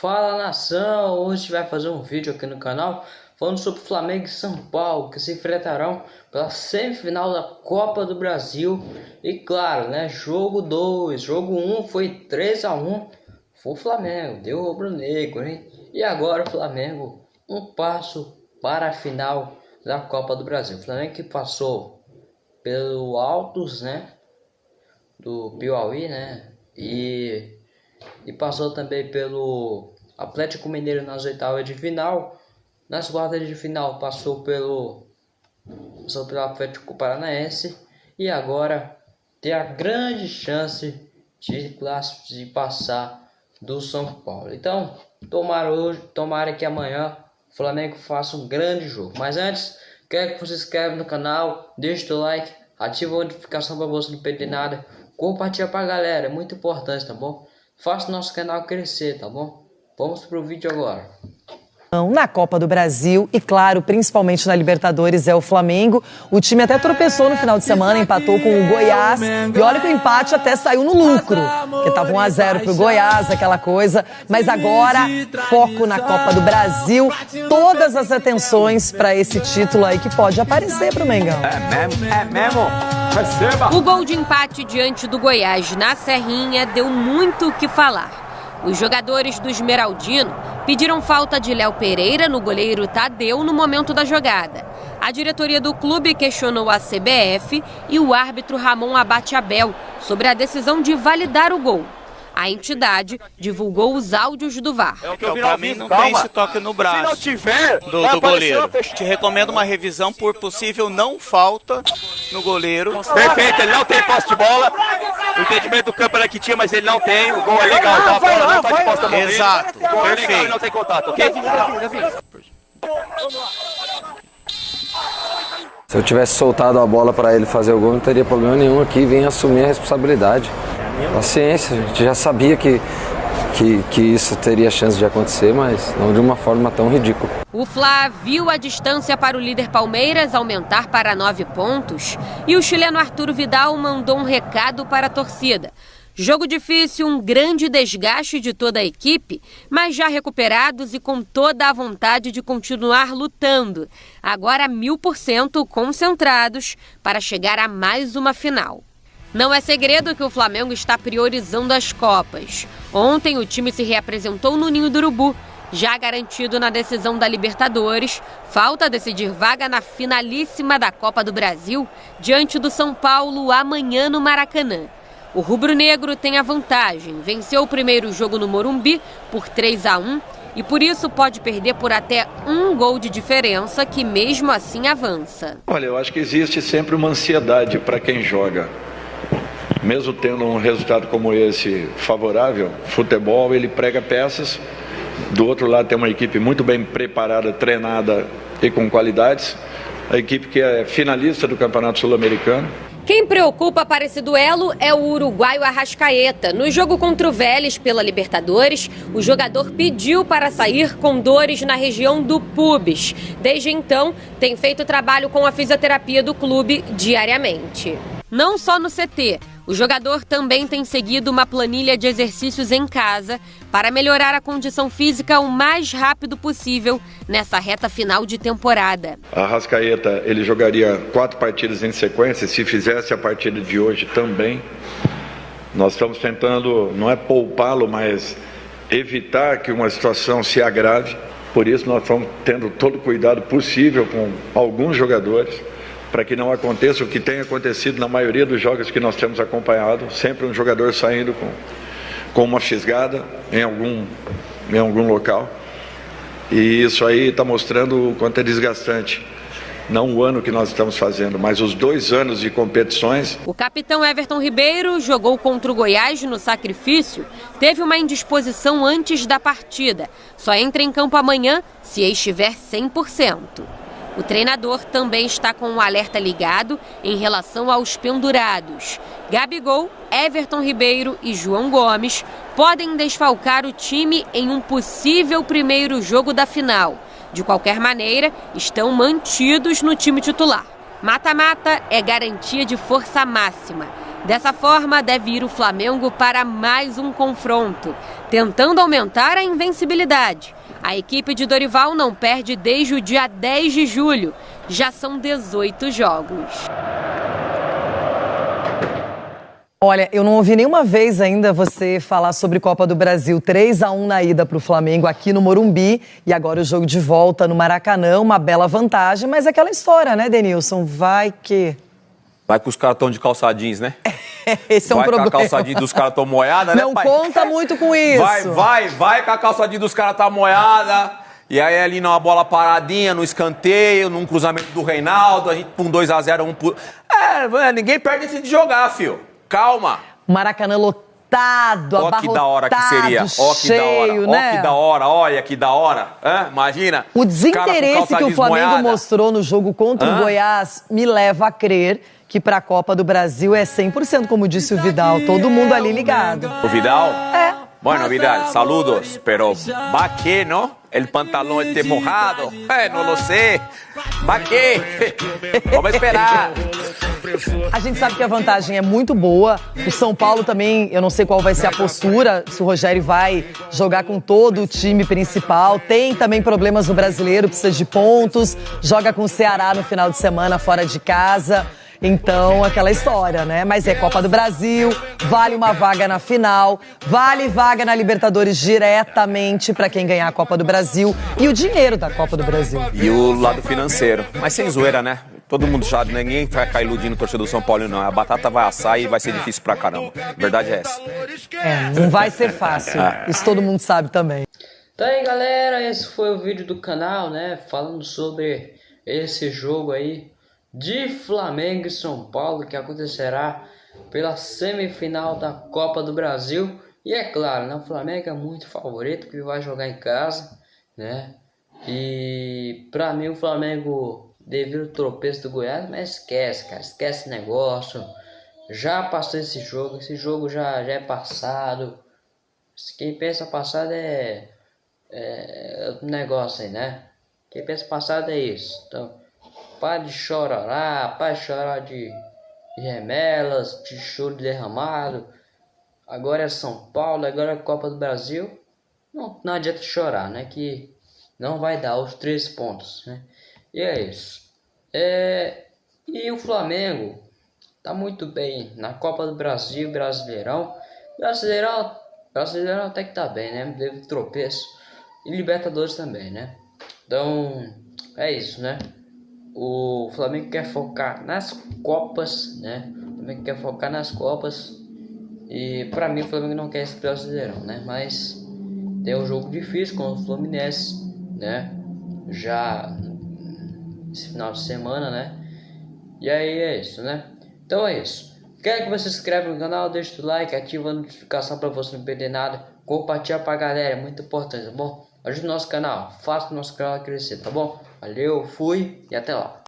Fala nação, hoje a gente vai fazer um vídeo aqui no canal falando sobre Flamengo e São Paulo que se enfrentarão pela semifinal da Copa do Brasil e claro, né, jogo 2, jogo 1 um foi 3 a 1 foi o Flamengo, deu o rubro-negro, hein? E agora o Flamengo um passo para a final da Copa do Brasil. O Flamengo que passou pelo Altos, né, do Piauí, né, e e passou também pelo Atlético Mineiro nas oitavas de final. Nas quartas de final passou pelo passou pelo Atlético Paranaense e agora tem a grande chance de, de passar do São Paulo. Então, tomara hoje, tomara que amanhã o Flamengo faça um grande jogo. Mas antes, quero que você se inscreva no canal, deixe o like, ative a notificação para você não perder nada, compartilha para a galera, é muito importante, tá bom? Faça nosso canal crescer, tá bom? Vamos pro vídeo agora. Na Copa do Brasil e, claro, principalmente na Libertadores, é o Flamengo. O time até tropeçou no final de semana, empatou com o Goiás. E olha que o empate até saiu no lucro, porque estava 1 a 0 pro Goiás, aquela coisa. Mas agora, foco na Copa do Brasil. Todas as atenções para esse título aí que pode aparecer pro Mengão. É mesmo? É mesmo? Receba! O gol de empate diante do Goiás na Serrinha deu muito o que falar. Os jogadores do Esmeraldino pediram falta de Léo Pereira no goleiro Tadeu no momento da jogada. A diretoria do clube questionou a CBF e o árbitro Ramon Abate Abel sobre a decisão de validar o gol. A entidade divulgou os áudios do VAR. É então, para mim não Calma. tem esse toque no braço Se não tiver, do, do goleiro. Te recomendo uma revisão por possível não falta no goleiro. Perfeito, ele não tem posse de bola. O entendimento do campo era que tinha, mas ele não tem. O gol é legal, então a bola não tá de posta Exato. O gol é legal e não tem contato, ok? Se eu tivesse soltado a bola para ele fazer o gol, não teria problema nenhum aqui. Vem assumir a responsabilidade. Paciência, a gente já sabia que, que, que, isso teria chance de acontecer, mas não de uma forma tão ridícula. O Fla viu a distância para o líder Palmeiras aumentar para nove pontos e o chileno Arturo Vidal mandou um recado para a torcida. Jogo difícil, um grande desgaste de toda a equipe, mas já recuperados e com toda a vontade de continuar lutando. Agora mil por cento concentrados para chegar a mais uma final. Não é segredo que o Flamengo está priorizando as Copas. Ontem o time se reapresentou no Ninho do Urubu, já garantido na decisão da Libertadores. Falta decidir vaga na finalíssima da Copa do Brasil, diante do São Paulo amanhã no Maracanã. O rubro-negro tem a vantagem, venceu o primeiro jogo no Morumbi por 3 a 1 e por isso pode perder por até um gol de diferença, que mesmo assim avança. Olha, eu acho que existe sempre uma ansiedade para quem joga mesmo tendo um resultado como esse favorável, futebol ele prega peças. Do outro lado tem uma equipe muito bem preparada, treinada e com qualidades. A equipe que é finalista do Campeonato Sul-Americano. Quem preocupa para esse duelo é o uruguaio Arrascaeta. No jogo contra o Vélez pela Libertadores, o jogador pediu para sair com dores na região do pubis. Desde então, tem feito trabalho com a fisioterapia do clube diariamente. Não só no CT, o jogador também tem seguido uma planilha de exercícios em casa para melhorar a condição física o mais rápido possível nessa reta final de temporada. A Rascaeta ele jogaria quatro partidas em sequência, se fizesse a partida de hoje também. Nós estamos tentando, não é poupá-lo, mas evitar que uma situação se agrave. Por isso nós estamos tendo todo o cuidado possível com alguns jogadores para que não aconteça o que tem acontecido na maioria dos jogos que nós temos acompanhado, sempre um jogador saindo com, com uma fisgada em algum, em algum local. E isso aí está mostrando o quanto é desgastante. Não o ano que nós estamos fazendo, mas os dois anos de competições. O capitão Everton Ribeiro jogou contra o Goiás no sacrifício. Teve uma indisposição antes da partida. Só entra em campo amanhã se estiver 100%. O treinador também está com um alerta ligado em relação aos pendurados. Gabigol, Everton Ribeiro e João Gomes podem desfalcar o time em um possível primeiro jogo da final. De qualquer maneira, estão mantidos no time titular. Mata-mata é garantia de força máxima. Dessa forma, deve ir o Flamengo para mais um confronto, tentando aumentar a invencibilidade. A equipe de Dorival não perde desde o dia 10 de julho. Já são 18 jogos. Olha, eu não ouvi nenhuma vez ainda você falar sobre Copa do Brasil. 3 a 1 na ida para o Flamengo aqui no Morumbi e agora o jogo de volta no Maracanã, uma bela vantagem, mas é aquela história, né, Denilson? Vai que Vai que os caras estão de calçadinhos, né? Esse é um vai problema. Vai que a calçadinha dos caras estão moiada, né, Não pai? conta muito com isso. Vai, vai, vai que a calçadinha dos caras tá moiada. E aí ali numa bola paradinha, no escanteio, num cruzamento do Reinaldo, a gente com 2x0, um por... É, ninguém perde esse de jogar, fio. Calma. Maracanã lotado, Ó que da hora que seria. Ó que cheio, da hora. né? Ó que da hora. Olha que da hora. Hã? Imagina. O com desinteresse que o Flamengo desmoiada. mostrou no jogo contra Hã? o Goiás me leva a crer que para a Copa do Brasil é 100%, como disse o Vidal. Todo mundo ali ligado. O Vidal? É. Bueno, Vidal, saludos, pero ¿va qué, no? El pantalón esté mojado. Eh, no lo sé. ¿Va qué? Vamos esperar. A gente sabe que a vantagem é muito boa. O São Paulo também, eu não sei qual vai ser a postura, se o Rogério vai jogar com todo o time principal. Tem também problemas no brasileiro, precisa de pontos. Joga com o Ceará no final de semana fora de casa. Então, aquela história, né? Mas é Copa do Brasil, vale uma vaga na final, vale vaga na Libertadores diretamente para quem ganhar a Copa do Brasil e o dinheiro da Copa do Brasil. E o lado financeiro. Mas sem zoeira, né? Todo mundo já, ninguém vai ficar iludindo o torcedor do São Paulo, não. A batata vai assar e vai ser difícil pra caramba. Verdade é essa. É, não vai ser fácil. Isso todo mundo sabe também. Então aí galera, esse foi o vídeo do canal, né? Falando sobre esse jogo aí de Flamengo e São Paulo que acontecerá pela semifinal da Copa do Brasil. E é claro, né? O Flamengo é muito favorito porque vai jogar em casa, né? E pra mim o Flamengo devido ao tropeço do Goiás, mas esquece, cara, esquece esse negócio. Já passou esse jogo, esse jogo já, já é passado. Quem pensa passado é, é outro negócio aí, né? Quem pensa passado é isso. Então, para de chorar, para de chorar de, de remelas, de choro derramado. Agora é São Paulo, agora é Copa do Brasil. Não, não adianta chorar, né? Que não vai dar os três pontos, né? E é isso. É, e o Flamengo tá muito bem na Copa do Brasil, Brasileirão. Brasileirão, Brasileirão até que tá bem, né? Teve tropeço. E Libertadores também, né? Então, é isso, né? O Flamengo quer focar nas Copas, né? O Flamengo quer focar nas Copas. E pra mim o Flamengo não quer esse Brasileirão, né? Mas tem um jogo difícil com o Fluminense, né? Já esse final de semana, né? E aí é isso, né? Então é isso. Quero que você se inscreva no canal, deixe o like, ativa a notificação para você não perder nada. Compartilha pra galera, é muito importante, tá bom? Ajude o nosso canal, faça o nosso canal crescer, tá bom? Valeu, fui e até lá.